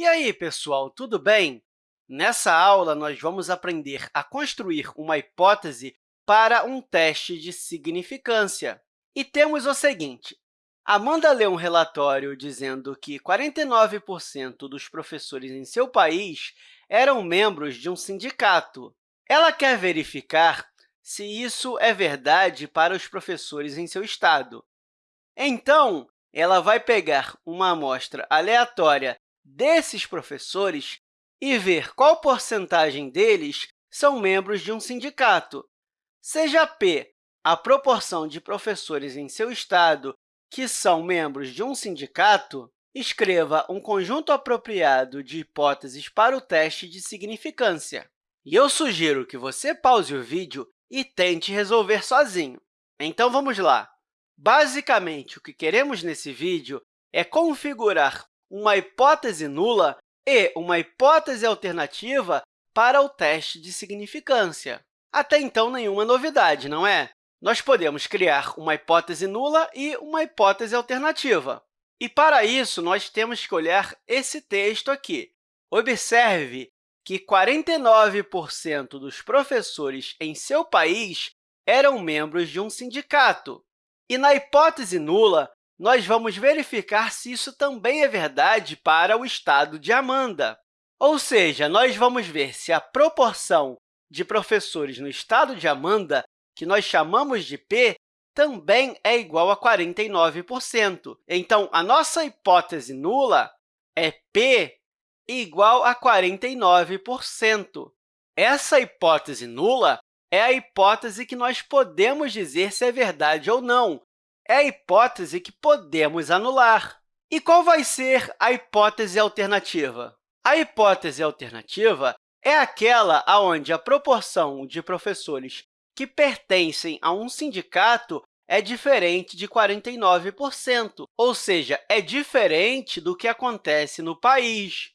E aí, pessoal, tudo bem? Nessa aula, nós vamos aprender a construir uma hipótese para um teste de significância. E temos o seguinte, Amanda leu um relatório dizendo que 49% dos professores em seu país eram membros de um sindicato. Ela quer verificar se isso é verdade para os professores em seu estado. Então, ela vai pegar uma amostra aleatória desses professores e ver qual porcentagem deles são membros de um sindicato. Seja P a proporção de professores em seu estado que são membros de um sindicato, escreva um conjunto apropriado de hipóteses para o teste de significância. E eu sugiro que você pause o vídeo e tente resolver sozinho. Então, vamos lá. Basicamente, o que queremos nesse vídeo é configurar uma hipótese nula e uma hipótese alternativa para o teste de significância. Até então, nenhuma novidade, não é? Nós podemos criar uma hipótese nula e uma hipótese alternativa. E, para isso, nós temos que olhar esse texto aqui. Observe que 49% dos professores em seu país eram membros de um sindicato. E, na hipótese nula, nós vamos verificar se isso também é verdade para o estado de Amanda. Ou seja, nós vamos ver se a proporção de professores no estado de Amanda, que nós chamamos de P, também é igual a 49%. Então, a nossa hipótese nula é P igual a 49%. Essa hipótese nula é a hipótese que nós podemos dizer se é verdade ou não, é a hipótese que podemos anular. E qual vai ser a hipótese alternativa? A hipótese alternativa é aquela onde a proporção de professores que pertencem a um sindicato é diferente de 49%, ou seja, é diferente do que acontece no país.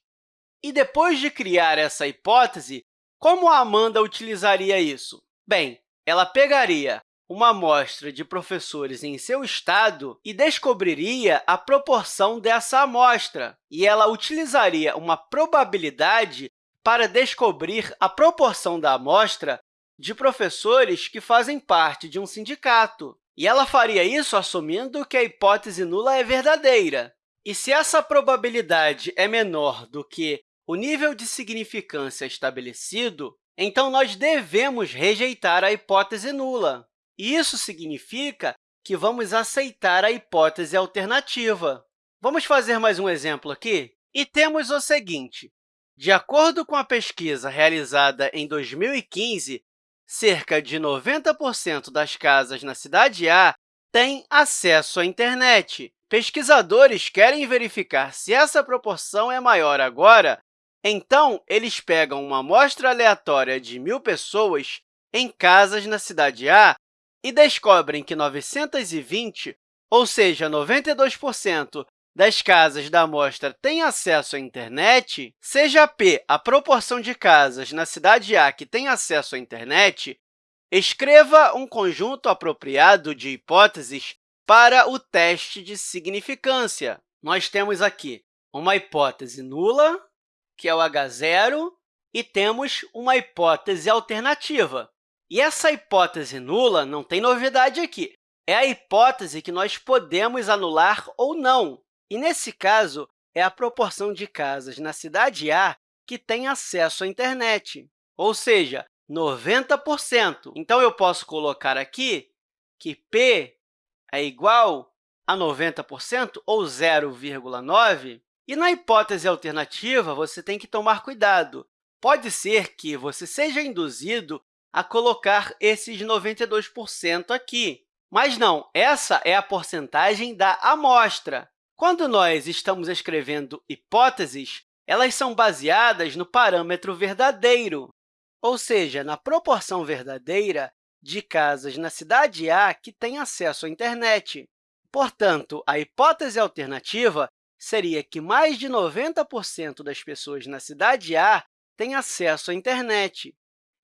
E depois de criar essa hipótese, como a Amanda utilizaria isso? Bem, ela pegaria uma amostra de professores em seu estado e descobriria a proporção dessa amostra, e ela utilizaria uma probabilidade para descobrir a proporção da amostra de professores que fazem parte de um sindicato. E ela faria isso assumindo que a hipótese nula é verdadeira. E se essa probabilidade é menor do que o nível de significância estabelecido, então nós devemos rejeitar a hipótese nula. Isso significa que vamos aceitar a hipótese alternativa. Vamos fazer mais um exemplo aqui? E temos o seguinte. De acordo com a pesquisa realizada em 2015, cerca de 90% das casas na cidade A têm acesso à internet. Pesquisadores querem verificar se essa proporção é maior agora, então eles pegam uma amostra aleatória de mil pessoas em casas na cidade A e descobrem que 920, ou seja, 92% das casas da amostra têm acesso à internet, seja P a proporção de casas na cidade A que tem acesso à internet, escreva um conjunto apropriado de hipóteses para o teste de significância. Nós temos aqui uma hipótese nula, que é o H0, e temos uma hipótese alternativa, e essa hipótese nula não tem novidade aqui. É a hipótese que nós podemos anular ou não. E, nesse caso, é a proporção de casas na cidade A que tem acesso à internet, ou seja, 90%. Então, eu posso colocar aqui que P é igual a 90%, ou 0,9%. E, na hipótese alternativa, você tem que tomar cuidado. Pode ser que você seja induzido a colocar esses 92% aqui. Mas não, essa é a porcentagem da amostra. Quando nós estamos escrevendo hipóteses, elas são baseadas no parâmetro verdadeiro, ou seja, na proporção verdadeira de casas na cidade A que têm acesso à internet. Portanto, a hipótese alternativa seria que mais de 90% das pessoas na cidade A têm acesso à internet.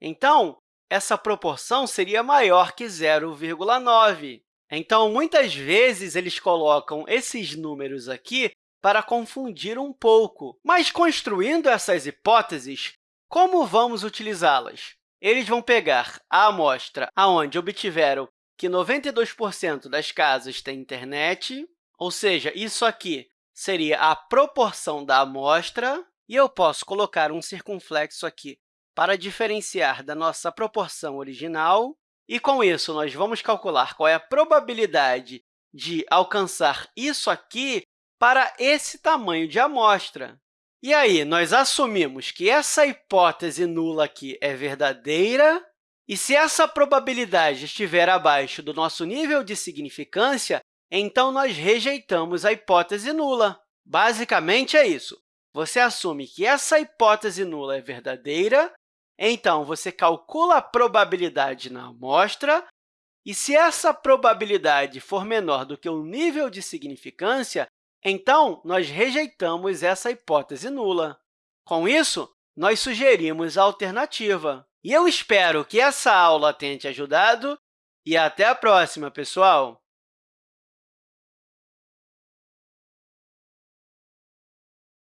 Então, essa proporção seria maior que 0,9. Então, muitas vezes, eles colocam esses números aqui para confundir um pouco. Mas, construindo essas hipóteses, como vamos utilizá-las? Eles vão pegar a amostra onde obtiveram que 92% das casas têm internet, ou seja, isso aqui seria a proporção da amostra, e eu posso colocar um circunflexo aqui para diferenciar da nossa proporção original. E, com isso, nós vamos calcular qual é a probabilidade de alcançar isso aqui para esse tamanho de amostra. E aí, nós assumimos que essa hipótese nula aqui é verdadeira, e se essa probabilidade estiver abaixo do nosso nível de significância, então nós rejeitamos a hipótese nula. Basicamente, é isso. Você assume que essa hipótese nula é verdadeira, então você calcula a probabilidade na amostra, e se essa probabilidade for menor do que o nível de significância, então nós rejeitamos essa hipótese nula. Com isso, nós sugerimos a alternativa. E eu espero que essa aula tenha te ajudado e até a próxima, pessoal!